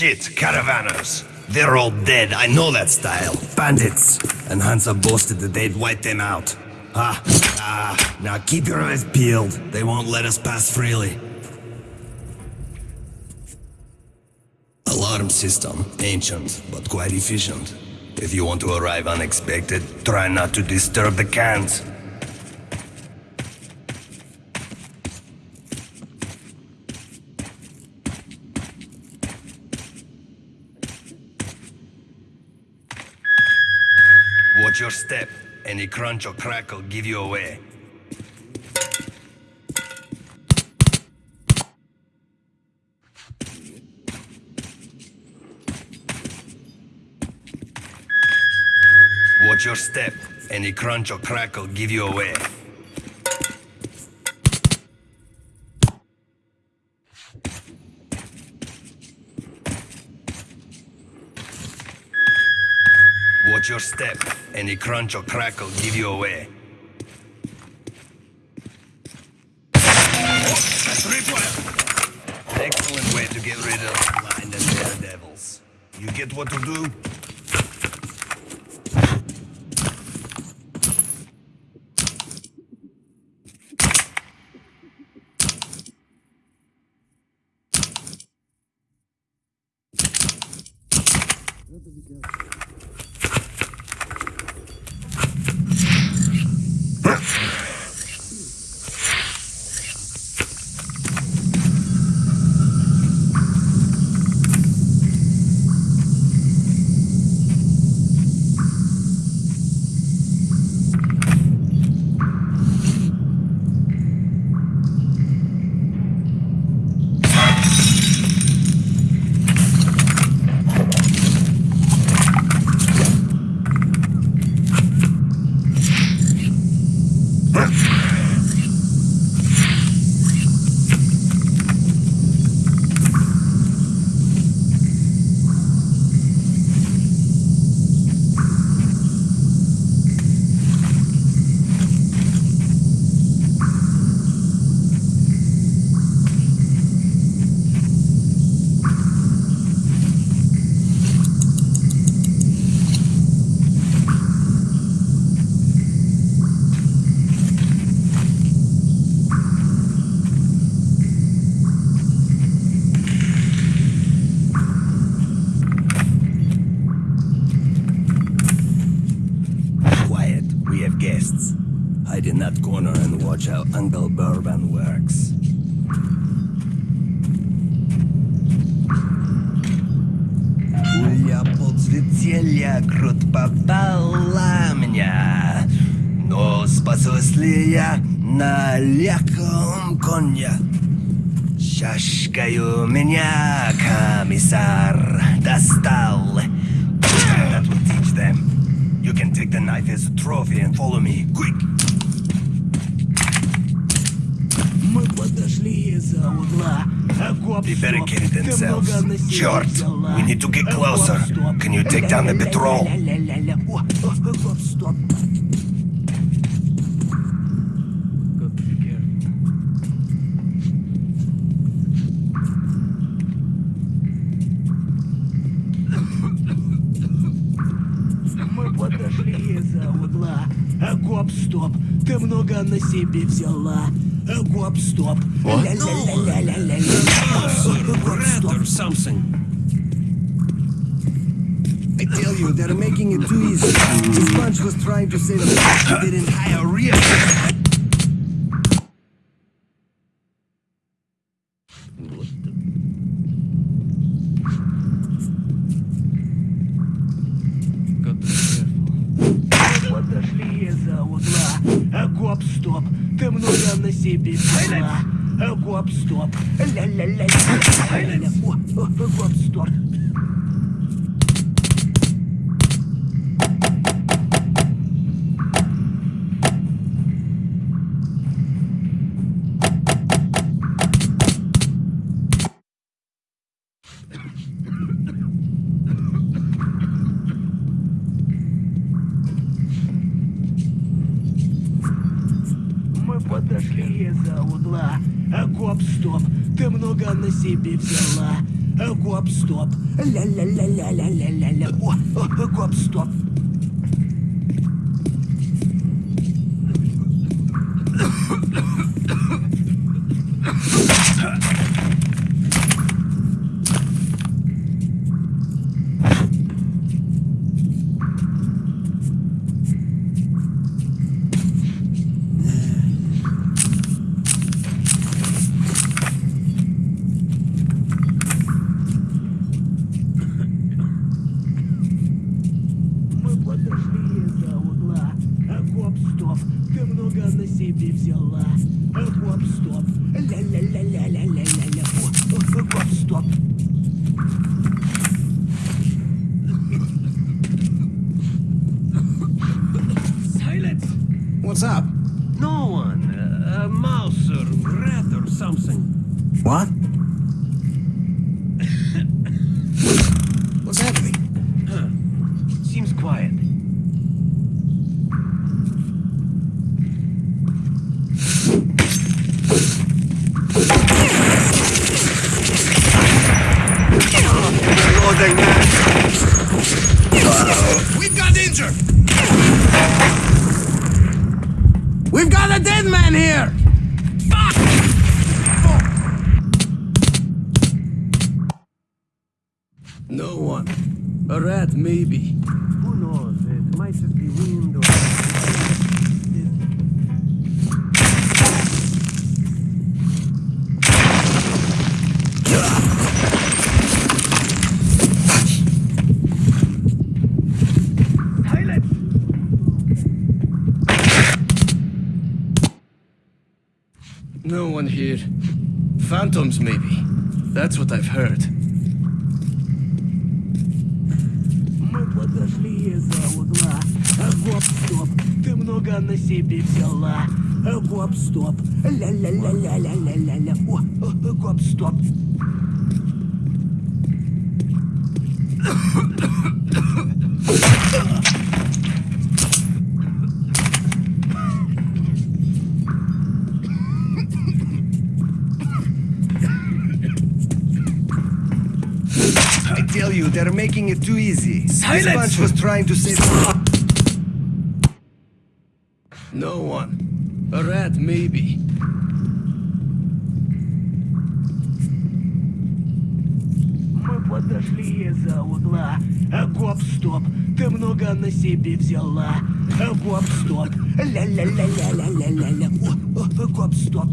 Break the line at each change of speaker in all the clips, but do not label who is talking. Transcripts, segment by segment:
Shit, caravanners. They're all dead, I know that style. Bandits. And Hansa boasted that they'd wipe them out. Ah, ah, now keep your eyes peeled. They won't let us pass freely. Alarm system, ancient, but quite efficient. If you want to arrive unexpected, try not to disturb the cans. Watch your step. Any crunch or crackle give you away. Watch your step. Any crunch or crackle give you away. Watch your step. Any crunch or crackle give you away. Excellent way to get rid of blind and daredevils. You get what to do? Quiet, we have guests. Hide in that corner and watch how Uncle Bourbon works. Пуля подсветелья крут попала меня, но спасусь ли я на легком коне? Чашкою меня комиссар достал. That will teach them. You can take the knife as a trophy and follow me. Quick!
Подошли из-за угла.
You
better
get
it
themselves. Черт! We need to get closer. Can you take down the patrol?
Подошли из-за угла. Гоп, стоп, ты много на себе взяла. Окоп стоп. Ля-ля-ля-ля-ля-ля. Окоп стоп.
or something.
I tell you, they're making it too easy. This bunch was trying to save us. They didn't hire real.
Korpsdorf. La, la, la, la, la, la, la, la, la, la, la, la, гоп-стоп. Ля-ля-ля-ля-ля-ля-ля. Гоп-стоп.
Maybe.
Who knows? It might just be wind or...
No one here. Phantoms, maybe. That's what I've heard.
много на себе взяла. А гоп-стоп. Ля-ля-ля-ля-ля-ля-ля-ля. О, о, гоп-стоп.
I tell you, they're making it too easy.
Silence!
This bunch was trying to save.
rat, maybe.
Мы подошли из-за угла. Гоп-стоп, ты много на себе взяла. Гоп-стоп. Ля-ля-ля-ля-ля-ля-ля-ля. Гоп-стоп.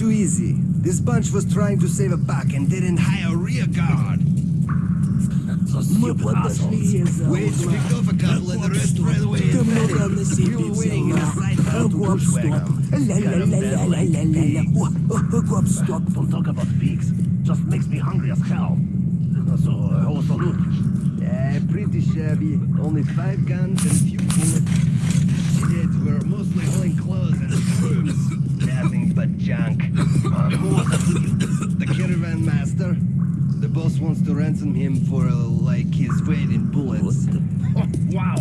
too easy. This bunch was trying to save a buck and didn't hire a rear guard.
Uh,
Wait, picked off a couple and the rest ran away We were waiting in a
uh,
side battle to
Bushwagon. Stop, oh, oh, oh,
don't talk about pigs. Just makes me hungry as hell. So, uh, also loot.
Yeah, pretty shabby. Only five guns and a few bullets. Shit, we're mostly hauling clothes and brooms. Nothing but junk. Uh, who was you? The caravan master. The boss wants to ransom him for, uh, like, his weight in bullets.
Oh, wow.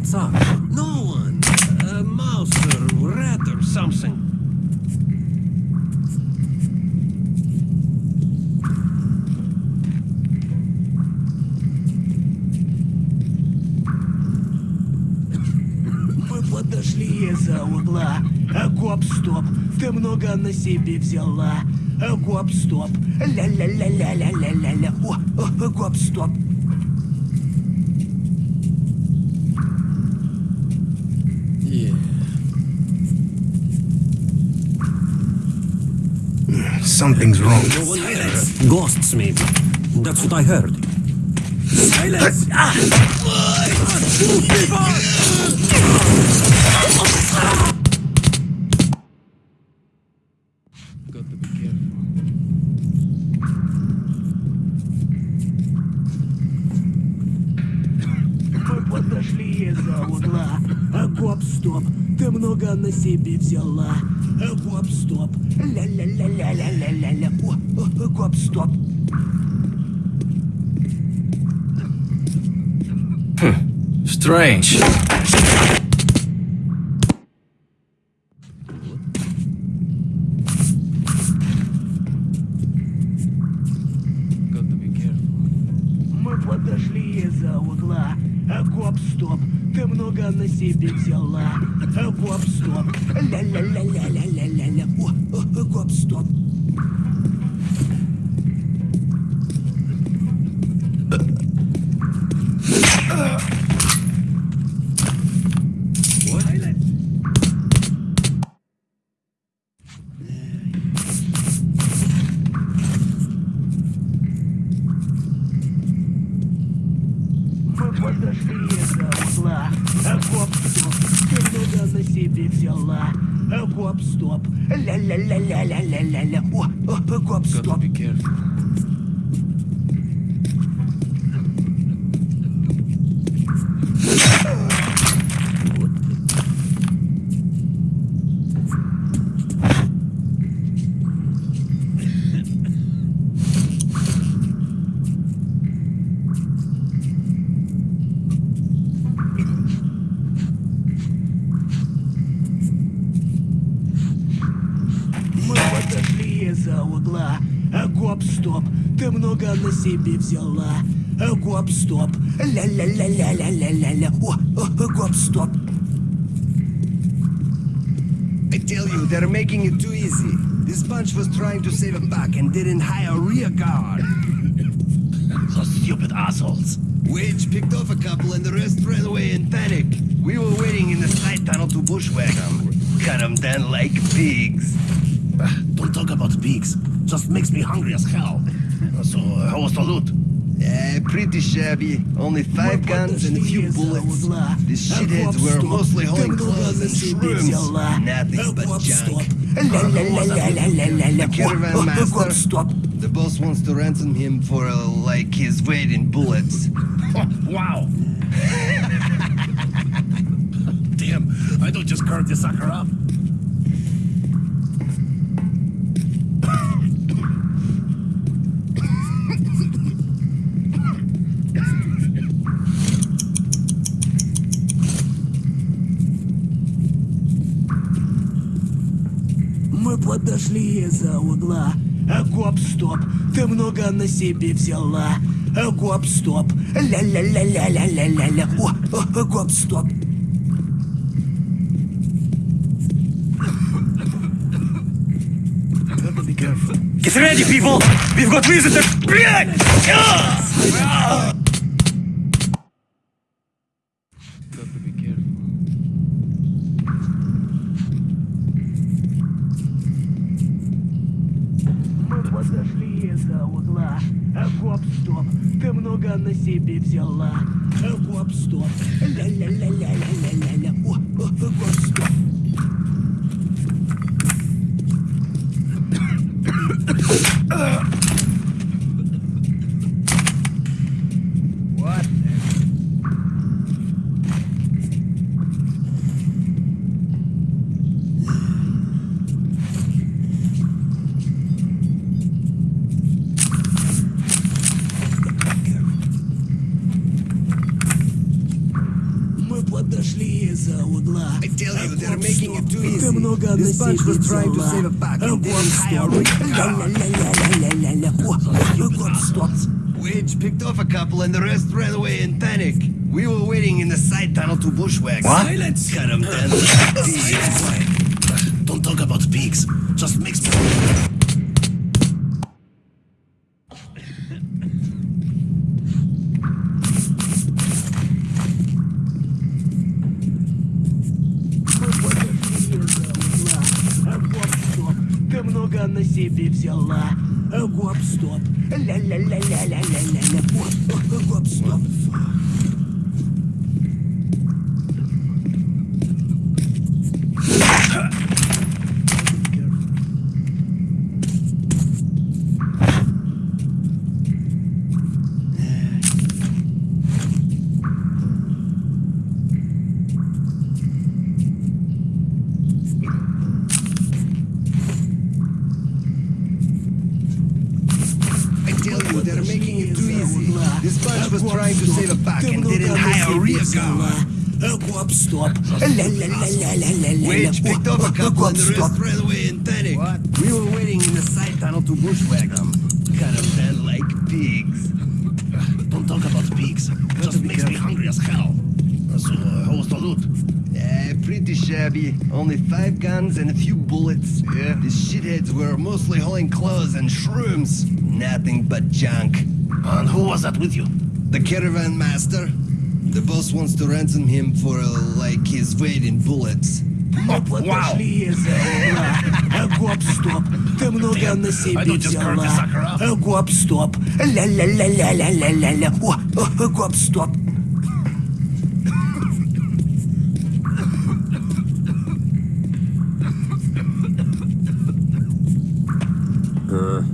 What's up?
No one. A mouse or rat or something.
Мы подошли из-за угла. А гоп-стоп. Ты много на себе взяла. Э, Гоп-стоп. Ля-ля-ля-ля-ля-ля-ля-ля. О, гоп-стоп.
Something's wrong.
No one there. Ghosts, maybe. That's what I heard. Silence!
Got to be careful.
Мы подошли из-за угла. А гоп-стоп, ты много на себе взяла. А гоп-стоп. pourquoi stop? Hmm.
Strange.
гоп-стоп. Ля-ля-ля-ля-ля-ля-ля-ля. О, о, гоп-стоп.
I tell you, they're making it too easy. This bunch was trying to save a buck and didn't hire rear guard.
So stupid assholes.
Wage picked off a couple and the rest ran away in panic. We were waiting in the side tunnel to bushwhack them. Cut them down like pigs.
Ah, Don't talk about pigs. Just makes me hungry as hell. So, uh, how was the loot?
Yeah, pretty shabby. Only five guns and a few bullets.
These
shitheads were mostly
holding
clothes and shrooms. Nothing but junk. The caravan master. The boss wants to ransom him for, uh, like, his weight in bullets.
wow. Damn, I don't just carve this sucker up.
Из-за угла. А гоп-стоп, ты много на себе взяла. А гоп-стоп. Ля-ля-ля-ля-ля-ля-ля-ля. О, о, гоп-стоп.
Be careful.
Get ready, people! We've got visitors! Блядь!
Which
was trying to save a bargain.
Then You got spots.
Wedge picked off a couple and the rest ran away in panic. We were waiting in the side tunnel to bushwhack.
What?
Silence! Cut them down.
О,
railway in. What? We were waiting in the side tunnel to bushwhack them. kind Caravan like pigs.
Don't talk about pigs. Just makes careful. me hungry as hell. So, uh, how was the loot?
Yeah, pretty shabby. Only five guns and a few bullets. Yeah. The shitheads were mostly hauling clothes and shrooms. Nothing but junk.
And who was that with you?
The caravan master. The boss wants to ransom him for, uh, like, his weight in bullets.
Мы подошли из-за угла. А, Гоп-стоп. Ты много
Damn,
на
I
себе
don't just currently
взяла.
suck her up.
А, Гоп-стоп. Ля-ля-ля-ля-ля-ля-ля. О, о, Гоп-стоп.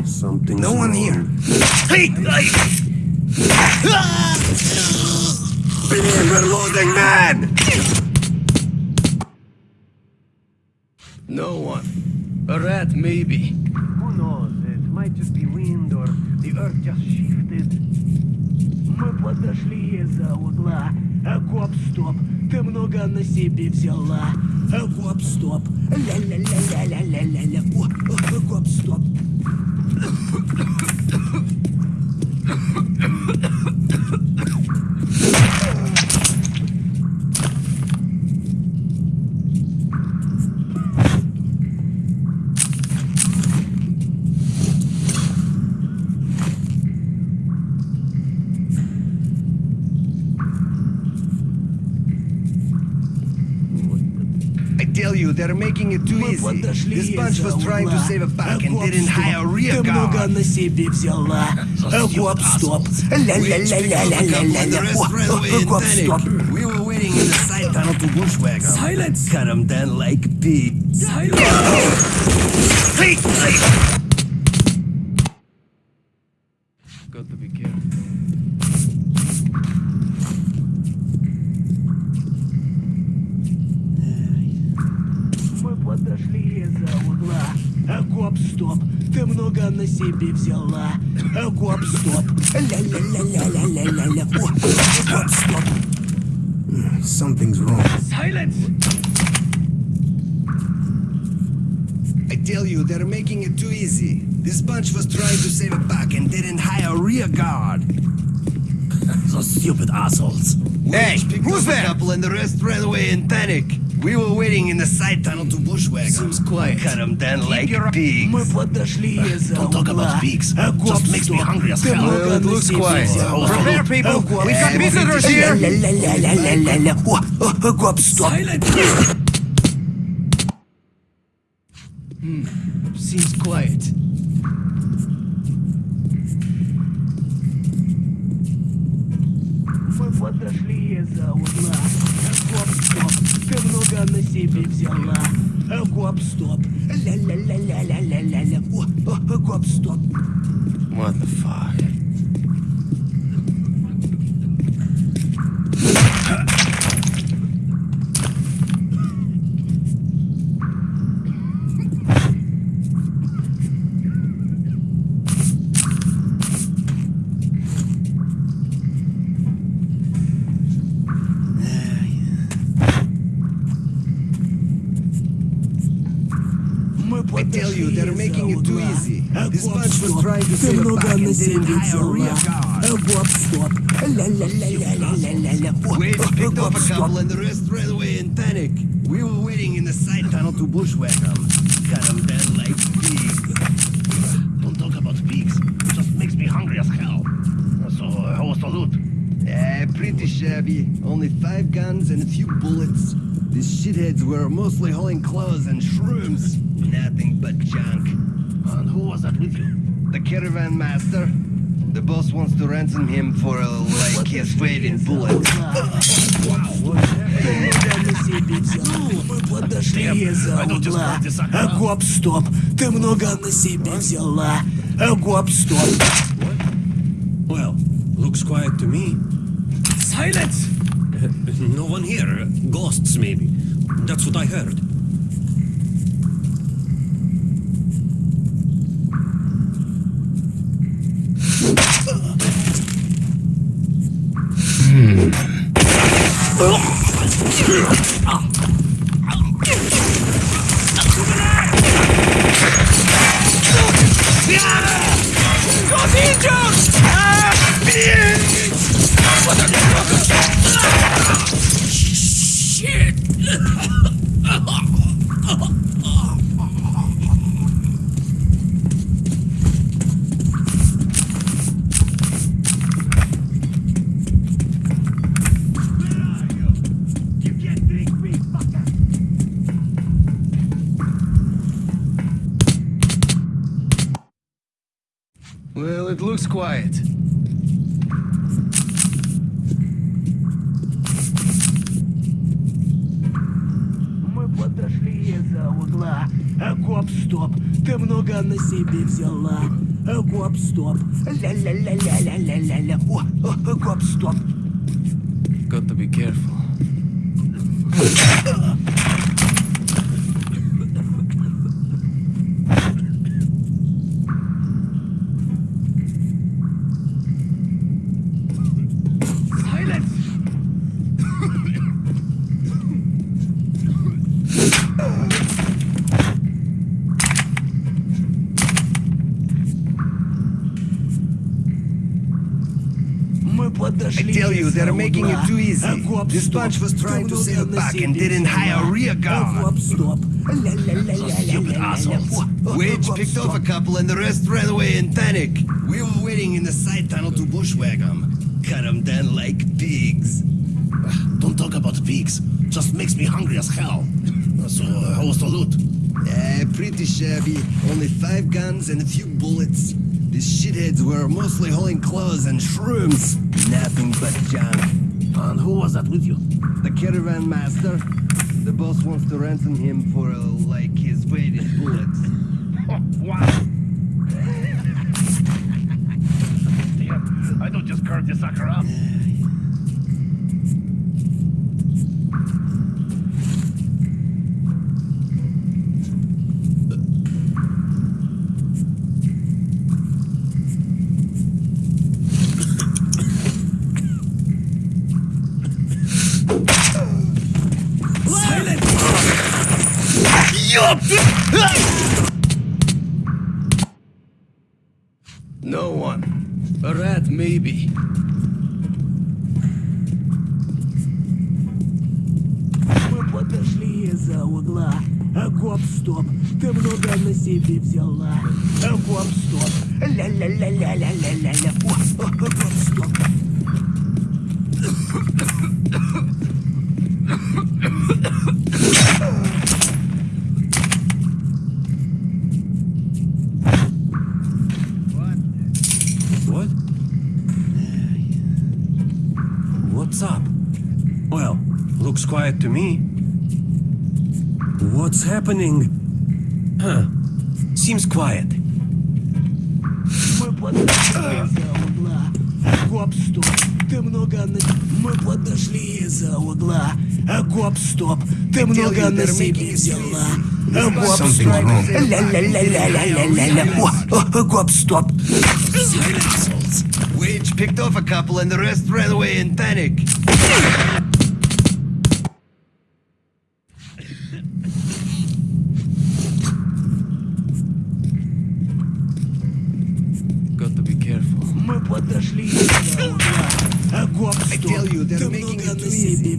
Something.
No one here.
Hey! hey!
We're losing man!
No one. A rat, maybe.
Who knows? It might just be wind or the earth just shifted. Мы подошли из-за угла. А, Гоп-стоп. Ты много на себе взяла. А, Гоп-стоп. Ля-ля-ля-ля-ля-ля-ля. О, о, Гоп-стоп.
you, they're making it too
Мы
easy.
подошли
This bunch
из-за
was trying to
угла.
save a buck
А,
and didn't
Гоп-стоп.
hire a rear
Ты много
guard.
на себе взяла. А,
you
Гоп-стоп.
assholes.
Ля-ля-ля-ля-ля-ля-ля.
The rest ran
О,
away
о,
in
Гоп-стоп.
panic. We were waiting in the side tunnel to bushwhack them.
Silence!
Cut them down like pigs.
Hey! hey!
Got to be careful.
себе взяла. А, Гоп-стоп. Ля-ля-ля-ля-ля-ля-ля. О, о, Гоп-стоп.
Something's wrong.
Silence!
I tell you, they're making it too easy. This bunch was trying to save a buck and didn't hire a rear guard.
Those stupid assholes.
Hey, who's there? A couple and the rest ran away in panic. We were waiting in the side tunnel to bushwhack 'em.
Seems quiet.
Cut them down like pigs.
Мы подошли из-за
Don't talk
угла.
about pigs.
А,
Just makes me
Гоп-стоп.
hungry as
Ты
hell.
много
Well, it
на
looks
себе
quiet.
взяла.
Prepare,
people.
А, Гоп-стоп.
We got visitors here.
Ля-ля-ля-ля-ля-ля. О, о, о, Гоп-стоп.
Seems quiet.
Мы подошли из-за угла. А, Гоп-стоп. Ты много на себе взяла. А, Гоп-стоп. Ля-ля-ля-ля-ля-ля-ля. О, о, о, Гоп-стоп.
What the fuck?
the
diarrhea guard.
La, la, la, la,
la,
la,
la, la. Whoop,
Wedge
picked and the rest ran away in panic. We were waiting in the side tunnel to bushwhack them. Cut them down like pigs.
Don't talk about pigs. It just makes me hungry as hell. So, uh, how was the loot?
Uh, pretty shabby. Only five guns and a few bullets. These shitheads were mostly hauling clothes and shrooms. Nothing but junk.
And who was that with you?
The caravan master. The boss wants to ransom him for uh, like his weight in bullets.
Ты много на себе взял. Мы подошли из-за
I don't just
угла.
want this sucker
А
out.
гоп, стоп. Ты много на себе взяла. А гоп, стоп.
Well, looks quiet to me.
Silence!
No one here. Ghosts, maybe. That's what I heard.
They're making it too easy. This bunch was trying to sail back and didn't hire
a
rear guard.
Stupid
assholes.
Wedge
picked off a couple and the rest ran away in panic. We were waiting in the side tunnel to bushwhack them. Cut them down like pigs.
Don't talk about pigs. Just makes me hungry as hell. So, how was the loot?
Uh, pretty shabby. Only five guns and a few bullets. These shitheads were mostly hauling clothes and shrooms. Nothing but junk.
And who was that with you?
The caravan master. The boss wants to ransom him for uh, like his weight in bullets.
wow. Damn, I don't just carve this sucker up.
No one. A rat, maybe.
Мы подошли из-за угла. А гоп, стоп. Ты много на себе взяла. А гоп,
What's happening? Huh. Seems quiet.
Мы подошли из-за угла. А гоп, стоп. Ты много на... Мы подошли из-за угла. А гоп, стоп. Ты много на себе взяла. А гоп, стоп. Ля-ля-ля-ля-ля-ля-ля-ля. О, о, о, гоп, стоп.
Wage picked off a couple and the rest ran away in panic.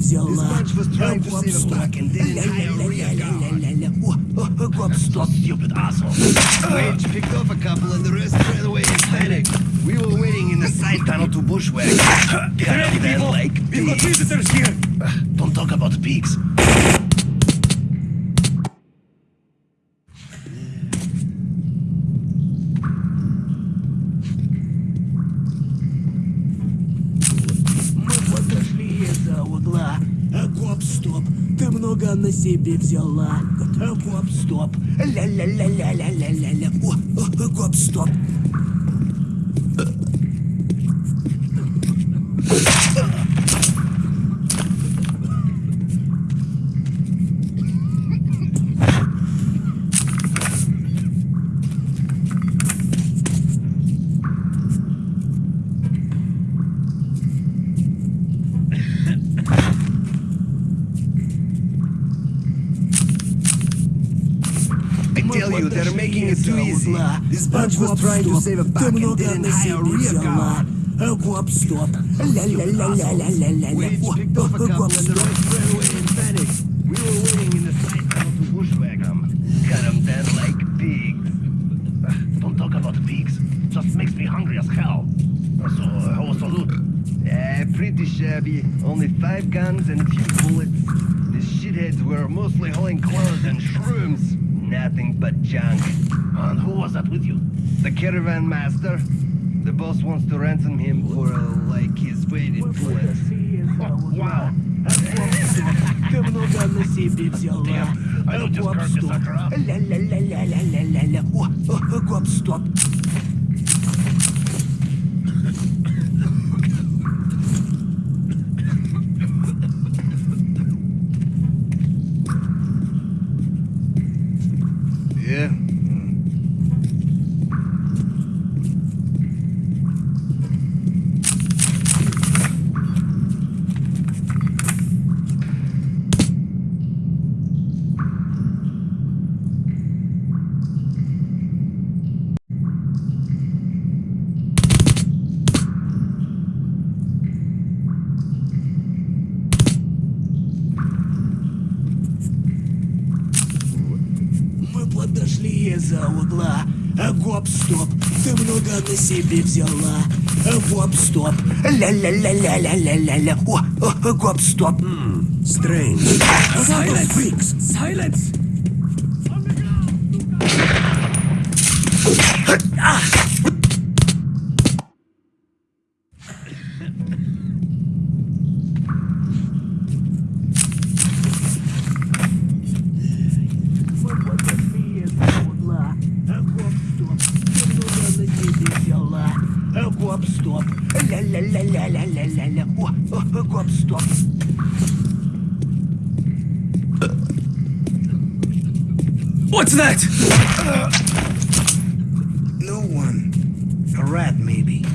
This bunch was trying to save
the
truck and didn't
die. взяла. Grub stop,
stupid asshole.
Wedge picked off a couple and the rest ran away in panic. We were waiting in the side tunnel to bushwhack. Correct, people! Like
We've got visitors here!
Don't talk about pigs.
на себе взяла. Гоп-стоп. Ля-ля-ля-ля-ля-ля-ля. О,
Гоп-стоп. Sarge was trying to save it back and didn't hire a rear guard. Stop. La la la la
la
la la.
Wedge
up a couple in the right caravan master. The boss wants to ransom him for, uh, like, his weight in bullets.
Wow.
Ты много на себе взяла.
Damn, I don't
тебе взяла. Гоп-стоп. Ля-ля-ля-ля-ля-ля-ля-ля. О, о гоп-стоп.
Стрэндж.
Silence. Freaks. Silence. Ah!
What's that?
No one. A rat, maybe.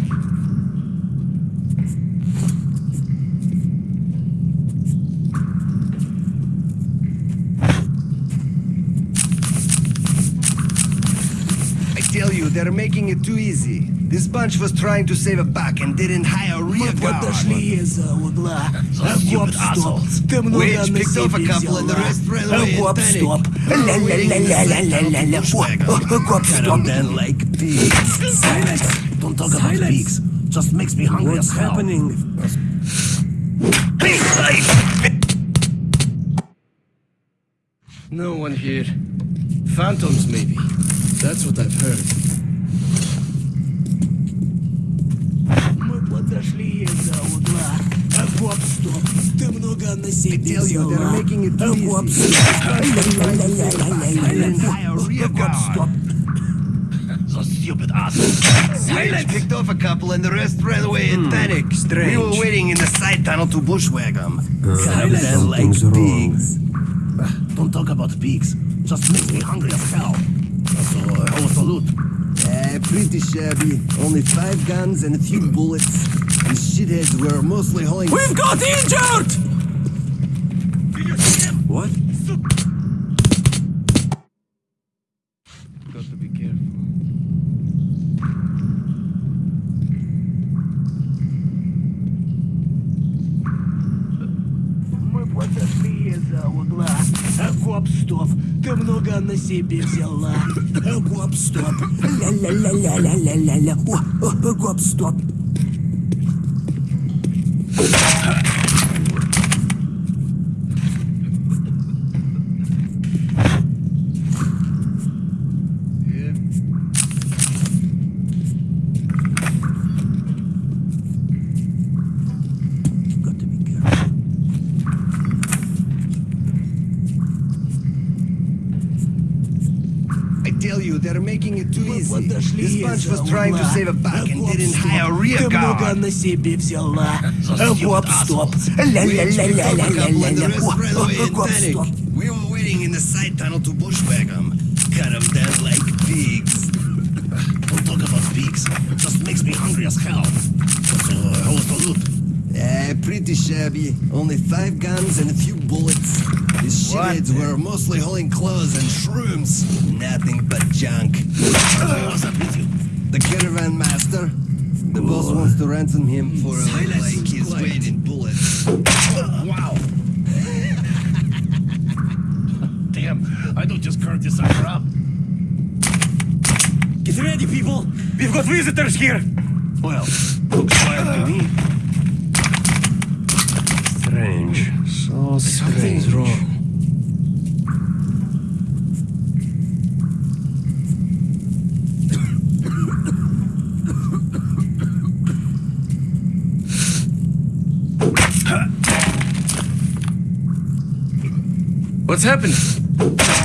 I tell you, they're making it too easy. This bunch was trying to save a buck and didn't hire a
Мы
rear guard.
подошли из-за угла. А,
stupid
Гоп, стоп.
assholes.
Ты много
Wage
на
picked off a
себе
couple and the
взяла.
rest ran
А,
away in
Гоп,
panic.
стоп.
We were waiting in the side
Ля-ля-ля-ля-ля-ля-ля.
tunnel to bushwhack 'em.
О, о, Гоп,
Cut 'em
стоп.
down like pigs.
Silence!
Don't talk about
Silence.
pigs. Just makes me hungry
What's
as hell.
happening?
No one here. Phantoms, maybe. That's what I've heard.
Гоп,
easy.
стоп.
Didn't
Ля-ля-ля-ля-ля-ля-ля.
hire a rear
Гоп,
guard.
стоп.
So stupid assholes.
Wage picked off a couple and the rest ran away in panic. We
strange.
were waiting in the side tunnel to bushwhack 'em. Cut 'em
Silence.
down like
Something's wrong.
pigs.
Don't talk about pigs. Just makes me hungry as hell. So, uh, how was the loot?
Uh, pretty shabby. Only five guns and a few bullets. The shitheads were mostly hauling.
We've got injured!
What?
Got to be careful.
Мы подошли из-за угла. А, Гоп, стоп. Ты много на себе взяла. Гоп, стоп. Ля-ля-ля-ля-ля-ля-ля-ля. О, гоп, стоп.
easy.
подошли
This bunch
из-за
was trying to
угла.
save a buck and
Гоп,
didn't
стоп.
hire a rear
Ты много
guard.
на себе взяла.
Those
Гоп,
stupid
стоп.
assholes.
We expect to pick up when the
Ля-ля-ля-ля-ля-ля-ля.
rest ran away in
Гоп,
panic.
стоп.
We were waiting in the side tunnel to bushwhack them. Cut them down like pigs.
Don't talk about pigs. Just makes me hungry as hell. So, uh, how was the loot?
Eh, pretty shabby. Only five guns and a few bullets. These shitheads were mostly hauling clothes and shrooms. Nothing but junk.
Who was that with you?
The caravan master. The boss wants to ransom him for
Silence
like his
quiet.
weight in bullets.
Wow. Damn, I don't just curve this sucker up.
Get ready, people! We've got visitors here! Well, looks quiet to me. Strange. So strange.
Something's wrong. What's happening?